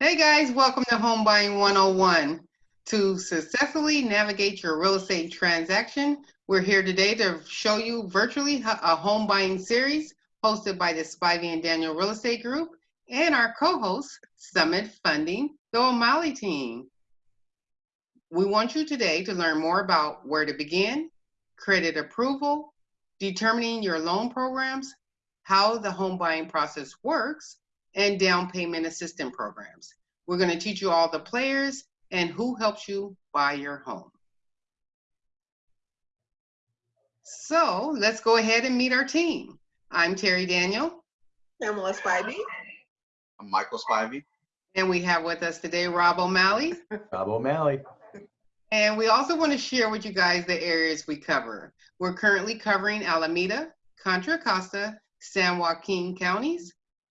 Hey guys, welcome to Home Buying 101. To successfully navigate your real estate transaction, we're here today to show you virtually a home buying series hosted by the Spivey and Daniel Real Estate Group and our co-host, Summit Funding, the O'Malley team. We want you today to learn more about where to begin, credit approval, determining your loan programs, how the home buying process works, and down payment assistance programs. We're going to teach you all the players and who helps you buy your home. So let's go ahead and meet our team. I'm Terry Daniel. Pamela Spivey. I'm Michael Spivey. And we have with us today Rob O'Malley. Rob O'Malley. And we also want to share with you guys the areas we cover. We're currently covering Alameda, Contra Costa, San Joaquin counties,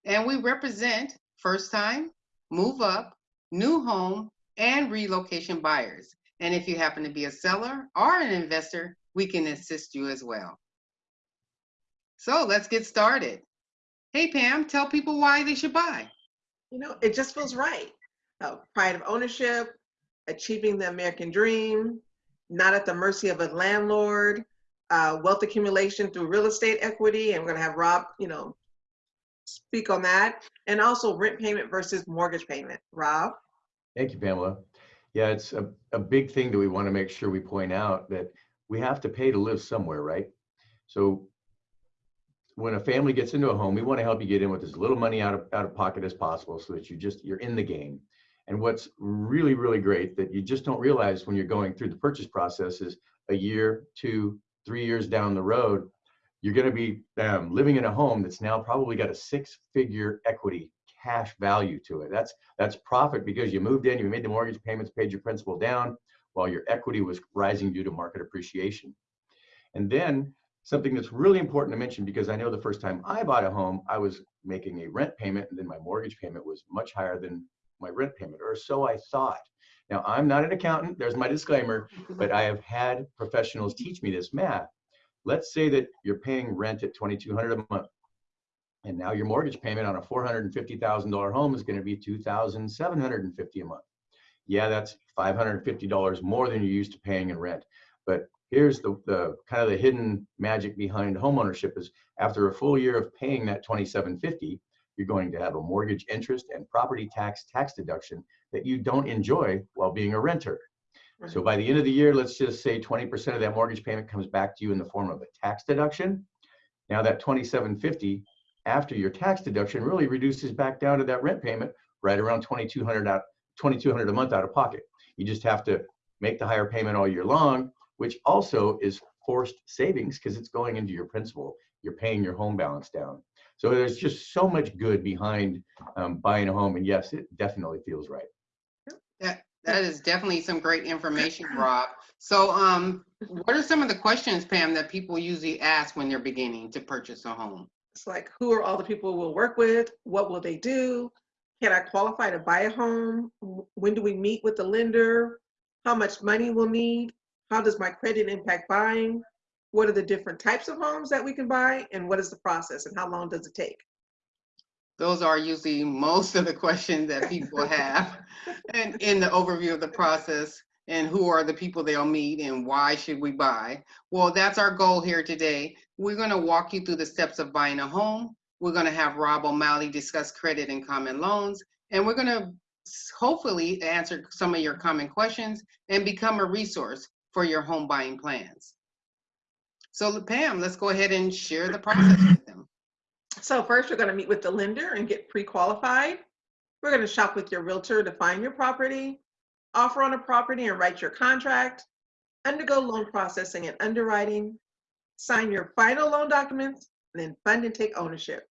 and we represent first time, move up, new home, and relocation buyers. And if you happen to be a seller or an investor, we can assist you as well. So let's get started. Hey, Pam, tell people why they should buy. You know, it just feels right. Uh, pride of ownership, achieving the American dream, not at the mercy of a landlord, uh, wealth accumulation through real estate equity. And we're going to have Rob, you know, speak on that. And also rent payment versus mortgage payment. Rob? Thank you, Pamela. Yeah, it's a, a big thing that we want to make sure we point out that we have to pay to live somewhere, right? So when a family gets into a home, we want to help you get in with as little money out of, out of pocket as possible so that you just, you're in the game. And what's really, really great that you just don't realize when you're going through the purchase process is a year, two, three years down the road, you're going to be um, living in a home that's now probably got a six figure equity cash value to it. That's that's profit because you moved in, you made the mortgage payments, paid your principal down while your equity was rising due to market appreciation. And then something that's really important to mention because I know the first time I bought a home, I was making a rent payment and then my mortgage payment was much higher than my rent payment, or so I thought. Now, I'm not an accountant, there's my disclaimer, but I have had professionals teach me this math. Let's say that you're paying rent at 2200 a month, and now your mortgage payment on a $450,000 home is going to be 2750 a month. Yeah, that's $550 more than you're used to paying in rent. But here's the, the kind of the hidden magic behind homeownership is after a full year of paying that 2750 you're going to have a mortgage interest and property tax tax deduction that you don't enjoy while being a renter. Right. So by the end of the year, let's just say 20% of that mortgage payment comes back to you in the form of a tax deduction. Now that 2750 after your tax deduction really reduces back down to that rent payment right around 2200 out 2200 a month out of pocket. You just have to make the higher payment all year long, which also is forced savings because it's going into your principal. You're paying your home balance down. So there's just so much good behind um, buying a home, and yes, it definitely feels right. That that is definitely some great information, Rob. So, um, what are some of the questions, Pam, that people usually ask when they're beginning to purchase a home? It's like, who are all the people we'll work with? What will they do? Can I qualify to buy a home? When do we meet with the lender? How much money we'll need? How does my credit impact buying? what are the different types of homes that we can buy and what is the process and how long does it take? Those are usually most of the questions that people have and in the overview of the process and who are the people they'll meet and why should we buy. Well, that's our goal here today. We're gonna walk you through the steps of buying a home. We're gonna have Rob O'Malley discuss credit and common loans, and we're gonna hopefully answer some of your common questions and become a resource for your home buying plans. So Pam, let's go ahead and share the process. So first we're gonna meet with the lender and get pre-qualified. We're gonna shop with your realtor to find your property, offer on a property and write your contract, undergo loan processing and underwriting, sign your final loan documents, and then fund and take ownership.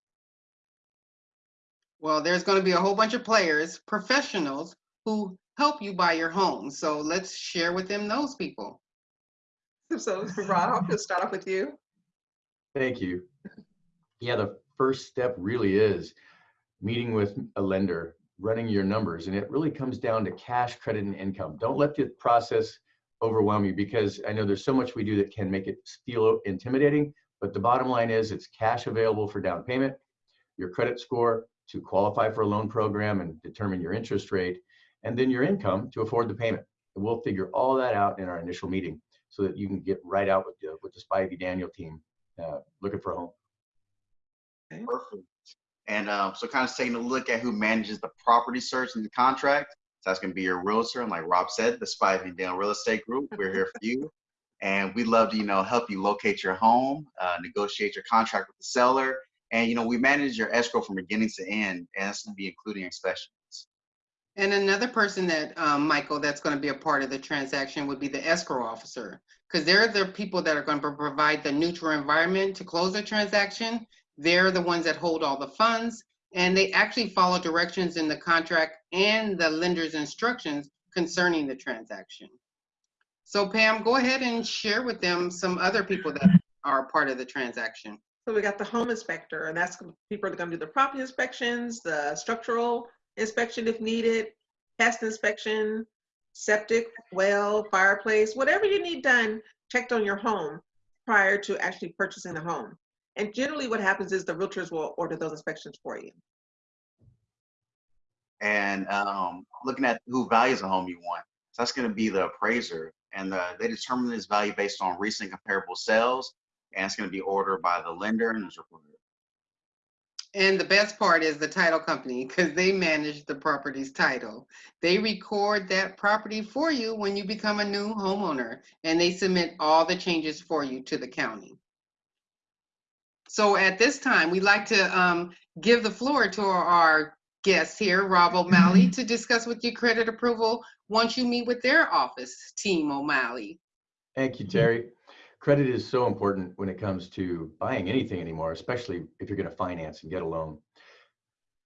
Well, there's going to be a whole bunch of players, professionals who help you buy your home. So let's share with them those people. So, Rob, I'll just start off with you. Thank you. Yeah, the first step really is meeting with a lender, running your numbers, and it really comes down to cash, credit, and income. Don't let the process overwhelm you because I know there's so much we do that can make it feel intimidating, but the bottom line is it's cash available for down payment, your credit score, to qualify for a loan program and determine your interest rate, and then your income to afford the payment. And we'll figure all that out in our initial meeting so that you can get right out with the, with the Spivey Daniel team uh, looking for a home. Perfect. And um, so kind of taking a look at who manages the property search and the contract. So that's going to be your realtor. And like Rob said, the Spivey and Daniel Real Estate Group. We're here for you. And we'd love to, you know, help you locate your home, uh, negotiate your contract with the seller. And, you know, we manage your escrow from beginning to end. And that's going to be including inspections. And another person that, um, Michael, that's going to be a part of the transaction would be the escrow officer. Because they're the people that are going to provide the neutral environment to close the transaction. They're the ones that hold all the funds and they actually follow directions in the contract and the lender's instructions concerning the transaction. So Pam, go ahead and share with them some other people that are part of the transaction. So we got the home inspector, and that's people are come to do the property inspections, the structural inspection if needed, pest inspection, septic, well, fireplace, whatever you need done, checked on your home prior to actually purchasing the home. And generally what happens is the realtors will order those inspections for you. And um, looking at who values a home you want. So that's going to be the appraiser. And uh, they determine this value based on recent comparable sales. And it's going to be ordered by the lender and it's reported. And the best part is the title company because they manage the property's title. They record that property for you when you become a new homeowner and they submit all the changes for you to the county. So at this time, we'd like to um, give the floor to our guest here, Rob O'Malley, to discuss with you credit approval once you meet with their office team, O'Malley. Thank you, Terry. Credit is so important when it comes to buying anything anymore, especially if you're going to finance and get a loan.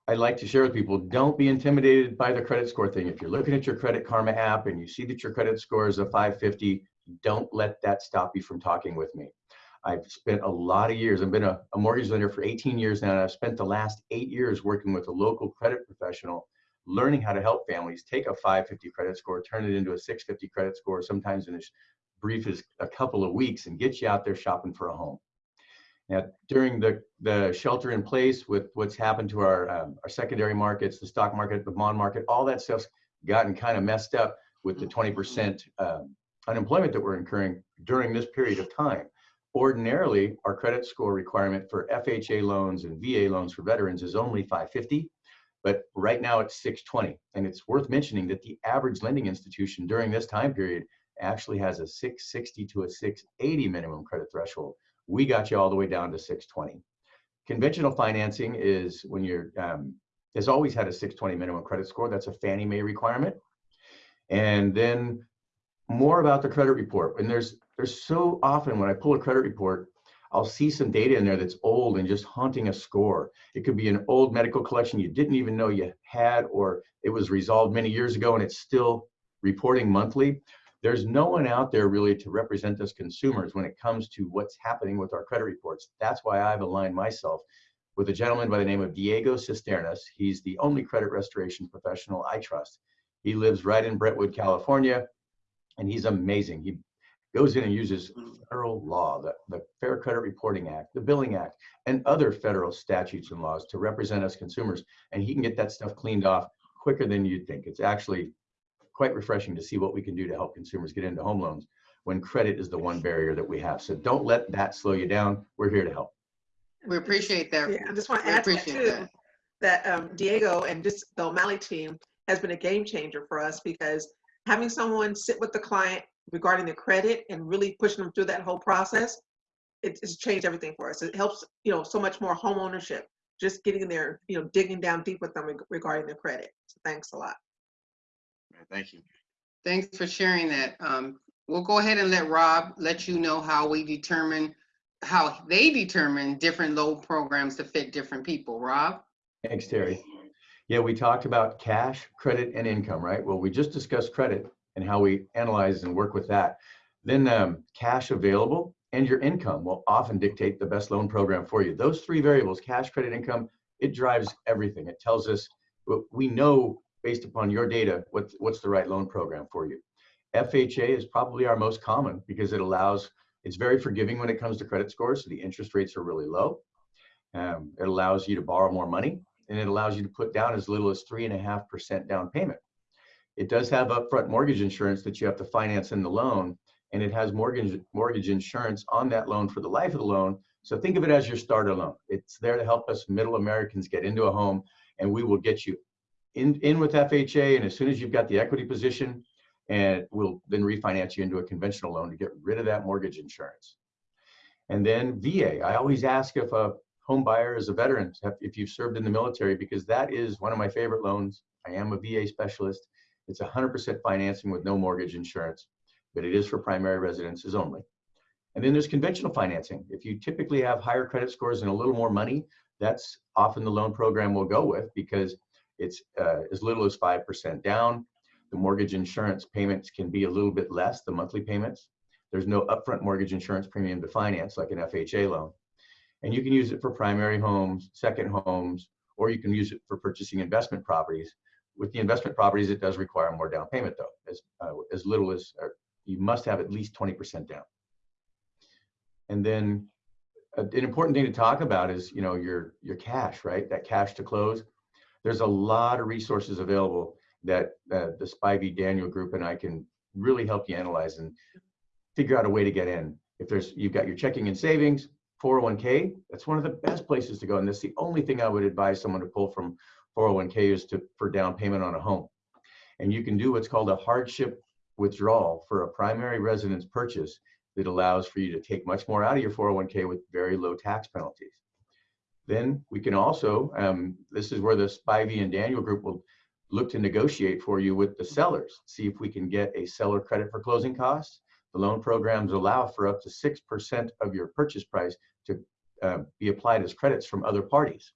I'd like to share with people, don't be intimidated by the credit score thing. If you're looking at your Credit Karma app and you see that your credit score is a 550, don't let that stop you from talking with me. I've spent a lot of years, I've been a, a mortgage lender for 18 years now, and I've spent the last eight years working with a local credit professional, learning how to help families take a 550 credit score, turn it into a 650 credit score, sometimes in as brief as a couple of weeks, and get you out there shopping for a home. Now, during the, the shelter in place with what's happened to our, um, our secondary markets, the stock market, the bond market, all that stuff's gotten kind of messed up with the 20% um, unemployment that we're incurring during this period of time. Ordinarily, our credit score requirement for FHA loans and VA loans for veterans is only 550, but right now it's 620. And it's worth mentioning that the average lending institution during this time period actually has a 660 to a 680 minimum credit threshold. We got you all the way down to 620. Conventional financing is when you're um, has always had a 620 minimum credit score. That's a Fannie Mae requirement. And then more about the credit report. And there's there's so often when I pull a credit report, I'll see some data in there that's old and just haunting a score. It could be an old medical collection you didn't even know you had, or it was resolved many years ago and it's still reporting monthly. There's no one out there really to represent us consumers when it comes to what's happening with our credit reports. That's why I've aligned myself with a gentleman by the name of Diego Cisternas. He's the only credit restoration professional I trust. He lives right in Brentwood, California, and he's amazing. He goes in and uses federal law, the, the Fair Credit Reporting Act, the Billing Act, and other federal statutes and laws to represent us consumers. And he can get that stuff cleaned off quicker than you'd think. It's actually quite refreshing to see what we can do to help consumers get into home loans when credit is the one barrier that we have. So don't let that slow you down. We're here to help. We appreciate that. Yeah, I just want to add that too, that. that um, Diego and just the O'Malley team has been a game changer for us because having someone sit with the client regarding their credit and really pushing them through that whole process, it- it's changed everything for us. It helps, you know, so much more home ownership, just getting there, you know, digging down deep with them reg- regarding their credit. So thanks a lot. Thank you. Thanks for sharing that. Um, we'll go ahead and let Rob let you know how we determine, how they determine different loan programs to fit different people. Rob? Thanks, Terry. Yeah, we talked about cash, credit, and income, right? Well, we just discussed credit and how we analyze and work with that. Then um, cash available and your income will often dictate the best loan program for you. Those three variables, cash, credit, income, it drives everything. It tells us, we know based upon your data, what, what's the right loan program for you. FHA is probably our most common because it allows, it's very forgiving when it comes to credit scores. So the interest rates are really low. Um, it allows you to borrow more money and it allows you to put down as little as three and a half percent down payment. It does have upfront mortgage insurance that you have to finance in the loan, and it has mortgage mortgage insurance on that loan for the life of the loan. So think of it as your starter loan. It's there to help us middle Americans get into a home, and we will get you in in with FHA. And as soon as you've got the equity position, and we'll then refinance you into a conventional loan to get rid of that mortgage insurance. And then VA. I always ask if a home buyer is a veteran, if you've served in the military, because that is one of my favorite loans. I am a VA specialist. It's 100% financing with no mortgage insurance, but it is for primary residences only. And then there's conventional financing. If you typically have higher credit scores and a little more money, that's often the loan program we'll go with because it's uh, as little as 5% down. The mortgage insurance payments can be a little bit less, the monthly payments. There's no upfront mortgage insurance premium to finance like an FHA loan. And you can use it for primary homes, second homes, or you can use it for purchasing investment properties. With the investment properties, it does require more down payment though, as, uh, as little as, uh, you must have at least 20% down. And then uh, an important thing to talk about is, you know, your, your cash, right? That cash to close. There's a lot of resources available that uh, the Spivey Daniel group and I can really help you analyze and figure out a way to get in. If there's, you've got your checking and savings, 401k, that's one of the best places to go. And that's the only thing I would advise someone to pull from 401k is to for down payment on a home. And you can do what's called a hardship withdrawal for a primary residence purchase that allows for you to take much more out of your 401k with very low tax penalties. Then we can also, um, this is where the Spivey and Daniel group will look to negotiate for you with the sellers, see if we can get a seller credit for closing costs. The loan programs allow for up to 6% of your purchase price to uh, be applied as credits from other parties.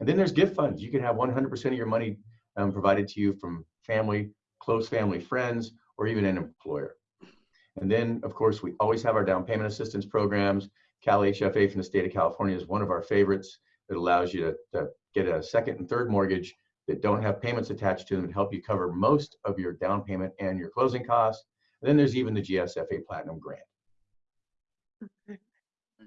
And then there's gift funds. You can have 100% of your money um, provided to you from family, close family, friends, or even an employer. And then, of course, we always have our down payment assistance programs. Cal HFA from the state of California is one of our favorites. It allows you to, to get a second and third mortgage that don't have payments attached to them and help you cover most of your down payment and your closing costs. And then there's even the GSFA Platinum Grant.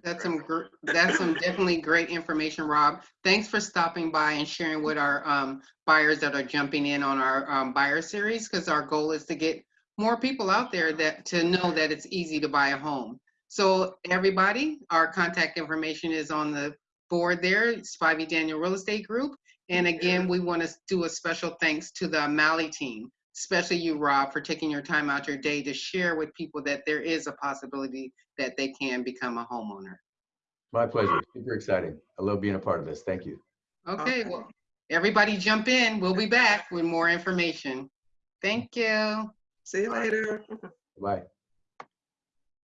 That's some, gr- that's some definitely great information, Rob. Thanks for stopping by and sharing with our um, buyers that are jumping in on our um, buyer series, because our goal is to get more people out there that, to know that it's easy to buy a home. So everybody, our contact information is on the board there, Spivey Daniel Real Estate Group. And again, we want to do a special thanks to the O'Malley team, especially you, Rob, for taking your time out your day to share with people that there is a possibility that they can become a homeowner. My pleasure. Super exciting. I love being a part of this. Thank you. Okay, Okay. well, everybody jump in. We'll be back with more information. Thank you. See you later. Bye.